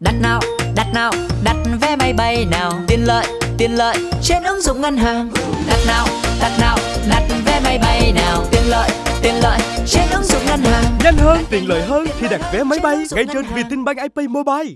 Đặt nào, đặt nào, đặt vé máy bay nào? Tiện lợi, tiện lợi trên ứng dụng ngân hàng. Đặt nào, đặt nào, đặt vé máy bay nào? Tiện lợi, tiện lợi trên ứng dụng ngân hàng. Nhanh hơn, tiện lợi hơn khi đặt vé máy bay ngay trên Vietinbank IP Mobile.